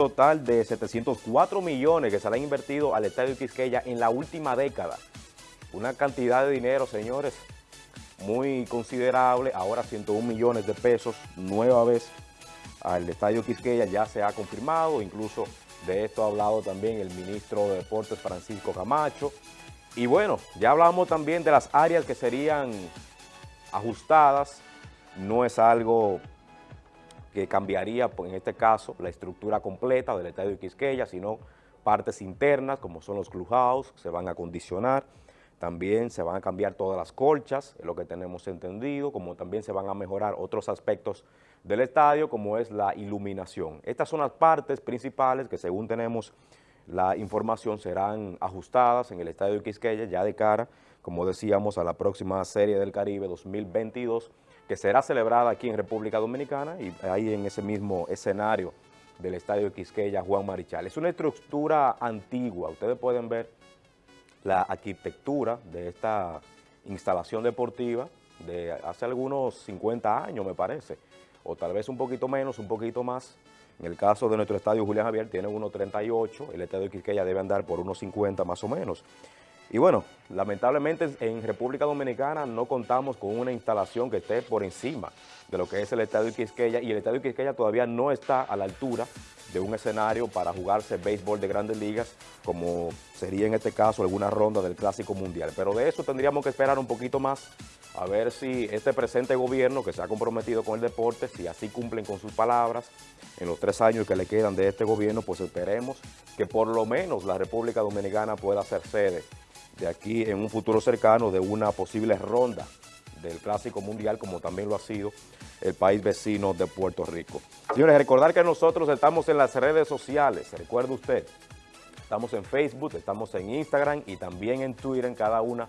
total de 704 millones que se le han invertido al Estadio Quisqueya en la última década. Una cantidad de dinero, señores, muy considerable. Ahora 101 millones de pesos, nueva vez al Estadio Quisqueya ya se ha confirmado. Incluso de esto ha hablado también el ministro de Deportes Francisco Camacho. Y bueno, ya hablamos también de las áreas que serían ajustadas. No es algo que cambiaría, pues, en este caso, la estructura completa del Estadio de Quisqueya, sino partes internas, como son los clubhouse, se van a acondicionar, también se van a cambiar todas las colchas, es lo que tenemos entendido, como también se van a mejorar otros aspectos del estadio, como es la iluminación. Estas son las partes principales que según tenemos la información serán ajustadas en el estadio de Quisqueya ya de cara, como decíamos, a la próxima Serie del Caribe 2022, que será celebrada aquí en República Dominicana y ahí en ese mismo escenario del Estadio Quisqueya Juan Marichal. Es una estructura antigua, ustedes pueden ver la arquitectura de esta instalación deportiva de hace algunos 50 años, me parece, o tal vez un poquito menos, un poquito más. En el caso de nuestro estadio Julián Javier tiene 1.38, el estadio Quisqueya debe andar por unos 50 más o menos. Y bueno, lamentablemente en República Dominicana no contamos con una instalación que esté por encima de lo que es el Estadio Quisqueya y el Estadio Quisqueya todavía no está a la altura de un escenario para jugarse béisbol de grandes ligas como sería en este caso alguna ronda del Clásico Mundial. Pero de eso tendríamos que esperar un poquito más a ver si este presente gobierno que se ha comprometido con el deporte, si así cumplen con sus palabras en los tres años que le quedan de este gobierno, pues esperemos que por lo menos la República Dominicana pueda ser sede de aquí en un futuro cercano de una posible ronda del Clásico Mundial, como también lo ha sido el país vecino de Puerto Rico. Señores, recordar que nosotros estamos en las redes sociales, recuerde usted, estamos en Facebook, estamos en Instagram y también en Twitter, en cada una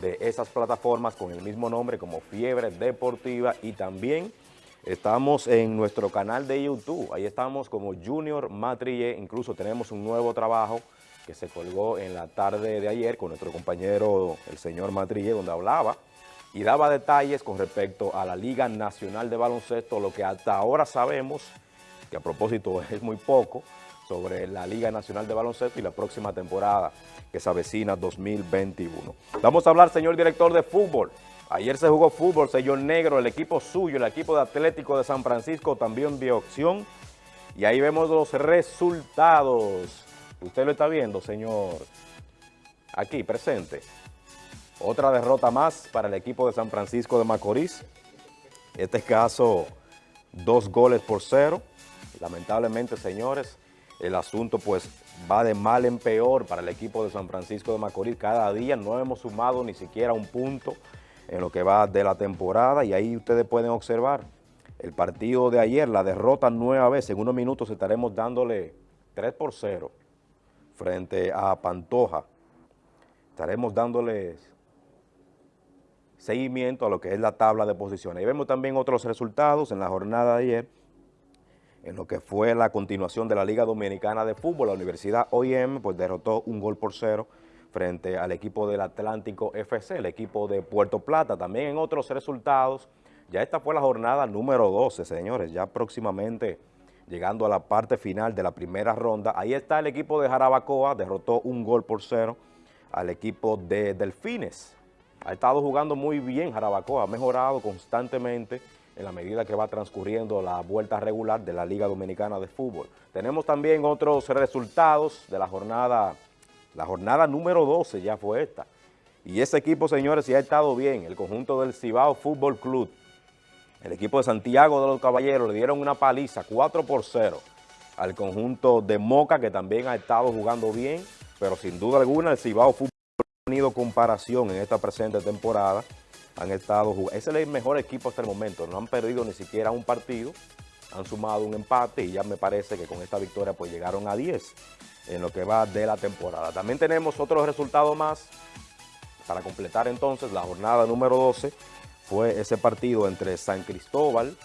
de esas plataformas con el mismo nombre como Fiebre Deportiva. Y también estamos en nuestro canal de YouTube, ahí estamos como Junior Matrille, incluso tenemos un nuevo trabajo que se colgó en la tarde de ayer con nuestro compañero, el señor Matrille, donde hablaba y daba detalles con respecto a la Liga Nacional de Baloncesto, lo que hasta ahora sabemos, que a propósito es muy poco, sobre la Liga Nacional de Baloncesto y la próxima temporada que se avecina 2021. Vamos a hablar, señor director de fútbol. Ayer se jugó fútbol, señor Negro, el equipo suyo, el equipo de Atlético de San Francisco también vio opción. Y ahí vemos los resultados. Usted lo está viendo, señor. Aquí, presente. Otra derrota más para el equipo de San Francisco de Macorís. Este caso, dos goles por cero. Lamentablemente, señores, el asunto pues va de mal en peor para el equipo de San Francisco de Macorís. Cada día no hemos sumado ni siquiera un punto en lo que va de la temporada y ahí ustedes pueden observar el partido de ayer, la derrota nueva vez. En unos minutos estaremos dándole 3 por 0 frente a Pantoja. Estaremos dándoles seguimiento a lo que es la tabla de posiciones. Y vemos también otros resultados en la jornada de ayer, en lo que fue la continuación de la Liga Dominicana de Fútbol. La Universidad OIM pues derrotó un gol por cero frente al equipo del Atlántico FC, el equipo de Puerto Plata. También en otros resultados, ya esta fue la jornada número 12, señores, ya próximamente llegando a la parte final de la primera ronda. Ahí está el equipo de Jarabacoa, derrotó un gol por cero al equipo de Delfines. Ha estado jugando muy bien Jarabacoa, ha mejorado constantemente en la medida que va transcurriendo la vuelta regular de la Liga Dominicana de Fútbol. Tenemos también otros resultados de la jornada, la jornada número 12 ya fue esta. Y ese equipo, señores, sí ha estado bien, el conjunto del Cibao Fútbol Club, el equipo de Santiago de los Caballeros le dieron una paliza 4 por 0 al conjunto de Moca que también ha estado jugando bien, pero sin duda alguna el Cibao Fútbol ha tenido comparación en esta presente temporada. Han estado jugando, es el mejor equipo hasta el momento, no han perdido ni siquiera un partido, han sumado un empate y ya me parece que con esta victoria pues llegaron a 10 en lo que va de la temporada. También tenemos otros resultados más para completar entonces la jornada número 12 fue ese partido entre San Cristóbal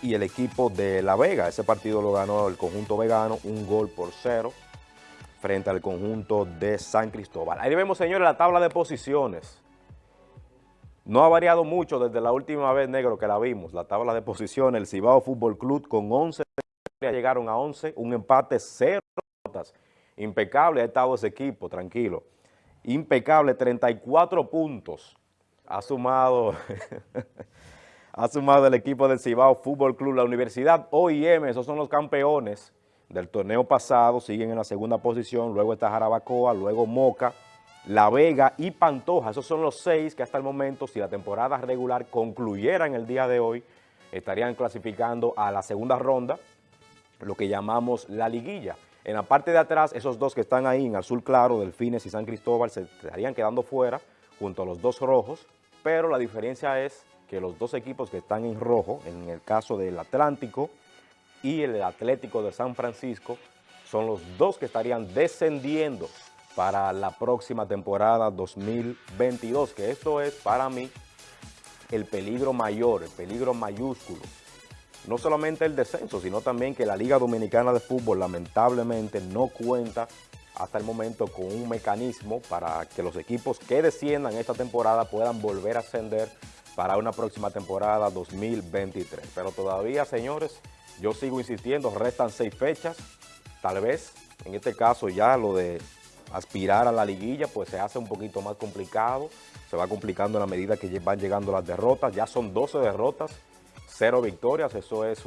y el equipo de La Vega. Ese partido lo ganó el conjunto vegano, un gol por cero frente al conjunto de San Cristóbal. Ahí vemos, señores, la tabla de posiciones. No ha variado mucho desde la última vez, negro, que la vimos. La tabla de posiciones, el Cibao Fútbol Club con 11 llegaron a 11, un empate, cero. Impecable ha estado ese equipo, tranquilo. Impecable, 34 puntos. Ha sumado, ha sumado el equipo del Cibao Fútbol Club, la Universidad OIM, esos son los campeones del torneo pasado, siguen en la segunda posición, luego está Jarabacoa, luego Moca, La Vega y Pantoja, esos son los seis que hasta el momento, si la temporada regular concluyera en el día de hoy, estarían clasificando a la segunda ronda, lo que llamamos la liguilla. En la parte de atrás, esos dos que están ahí en azul claro, Delfines y San Cristóbal, se estarían quedando fuera junto a los dos rojos, pero la diferencia es que los dos equipos que están en rojo, en el caso del Atlántico y el Atlético de San Francisco, son los dos que estarían descendiendo para la próxima temporada 2022, que esto es para mí el peligro mayor, el peligro mayúsculo. No solamente el descenso, sino también que la Liga Dominicana de Fútbol lamentablemente no cuenta hasta el momento con un mecanismo para que los equipos que desciendan esta temporada puedan volver a ascender para una próxima temporada 2023. Pero todavía, señores, yo sigo insistiendo, restan seis fechas, tal vez, en este caso ya lo de aspirar a la liguilla, pues se hace un poquito más complicado, se va complicando en la medida que van llegando las derrotas, ya son 12 derrotas, cero victorias, eso es